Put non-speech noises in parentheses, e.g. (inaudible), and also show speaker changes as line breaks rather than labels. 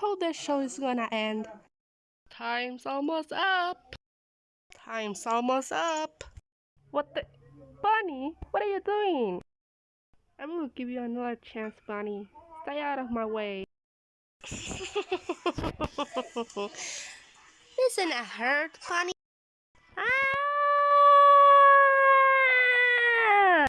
How the show is gonna end. Time's almost up. Time's almost up. What the? Bunny, what are you doing? I will give you another chance, Bunny. Stay out of my way. (laughs) Isn't I hurt, Bunny.